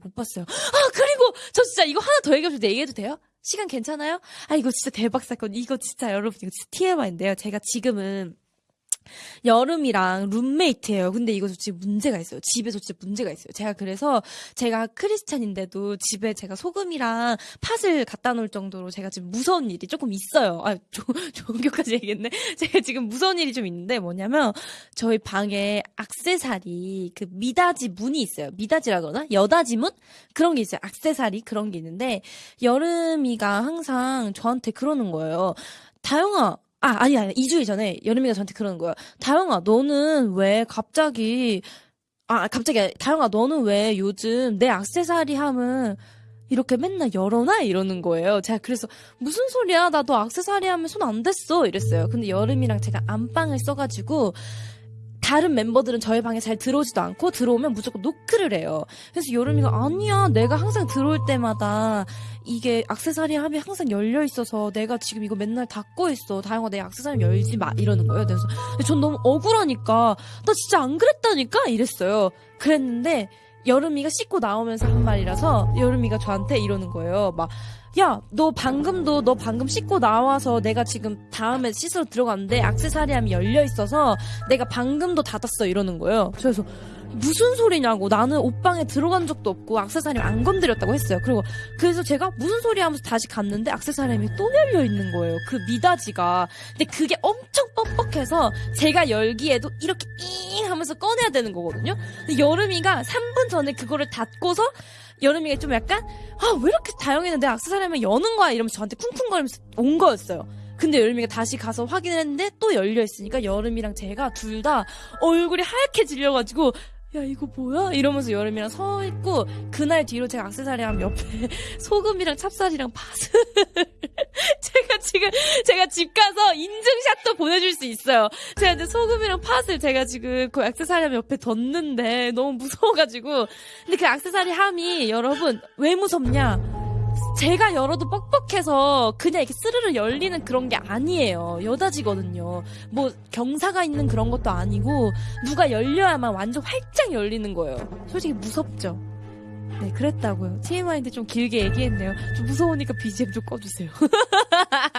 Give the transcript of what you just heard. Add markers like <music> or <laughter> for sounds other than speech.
못 봤어요. 아 그리고 저 진짜 이거 하나 더 얘기해도 얘기해도 돼요? 시간 괜찮아요? 아 이거 진짜 대박 사건. 이거 진짜 여러분 이거 진짜 TMI인데요. 제가 지금은 여름이랑 룸메이트예요. 근데 이거 진짜 문제가 있어요. 집에서 진짜 문제가 있어요. 제가 그래서 제가 크리스찬인데도 집에 제가 소금이랑 팥을 갖다 놓을 정도로 제가 지금 무서운 일이 조금 있어요. 아, <laughs> 조, 종교까지 얘기했네. <laughs> 제가 지금 무서운 일이 좀 있는데 뭐냐면 저희 방에 악세사리 그 미닫이 문이 있어요. 미닫이라 그러나? 여닫이 문? 그런 게 있어요. 악세사리 그런 게 있는데 여름이가 항상 저한테 그러는 거예요. 다영아, 아, 아니, 아니, 2주일 전에 여름이가 저한테 그러는 거예요. 다영아, 너는 왜 갑자기, 아, 갑자기, 다영아, 너는 왜 요즘 내 악세사리 하면 이렇게 맨날 열어놔? 이러는 거예요. 제가 그래서, 무슨 소리야? 나도 악세사리 하면 손 안 댔어. 이랬어요. 근데 여름이랑 제가 안방을 써가지고, 다른 멤버들은 저희 방에 잘 들어오지도 않고 들어오면 무조건 노크를 해요. 그래서 여름이가 아니야 내가 항상 들어올 때마다 이게 악세사리 합이 항상 열려 있어서 내가 지금 이거 맨날 닫고 있어. 다영아 내 악세사리 열지 마 이러는 거예요. 그래서 전 너무 억울하니까 나 진짜 안 그랬다니까 이랬어요. 그랬는데 여름이가 씻고 나오면서 한 말이라서 여름이가 저한테 이러는 거예요. 막 야, 너 방금도 너 방금 씻고 나와서 내가 지금 다음에 씻으러 들어갔는데 악세사리함이 열려 있어서 내가 방금도 닫았어 이러는 거예요. 그래서 무슨 소리냐고 나는 옷방에 들어간 적도 없고 악세사리 안 건드렸다고 했어요. 그리고 그래서 제가 무슨 소리 하면서 다시 갔는데 악세사리함이 또 열려 있는 거예요. 그 미닫이가. 근데 그게 엄청 해서 제가 열기에도 이렇게 잉 하면서 꺼내야 되는 거거든요. 근데 여름이가 3분 전에 그거를 닫고서 여름이가 좀 약간 아 왜 이렇게 내 악세사리하면 여는 거야 이러면서 저한테 쿵쿵거리면서 온 거였어요. 근데 여름이가 다시 가서 확인했는데 또 열려 있으니까 여름이랑 제가 둘 다 얼굴이 하얗게 질려가지고 야 이거 뭐야 이러면서 여름이랑 서 있고 그날 뒤로 제가 악세사리랑 옆에 <laughs> 소금이랑 찹쌀이랑 팥을 <laughs> 제가 지금 제가 집 가서 인증샷도 보내줄 수 있어요. 제가 이제 소금이랑 팥을 제가 지금 그 액세서리 옆에 뒀는데 너무 무서워가지고 근데 그 액세서리 함이 여러분 왜 무섭냐? 제가 열어도 뻑뻑해서 그냥 이렇게 스르르 열리는 그런 게 아니에요. 여닫이거든요. 뭐 경사가 있는 그런 것도 아니고 누가 열려야만 완전 활짝 열리는 거예요. 솔직히 무섭죠. 네, 그랬다고요. TMI인데 좀 길게 얘기했네요. 좀 무서우니까 BGM 좀 꺼주세요. <laughs>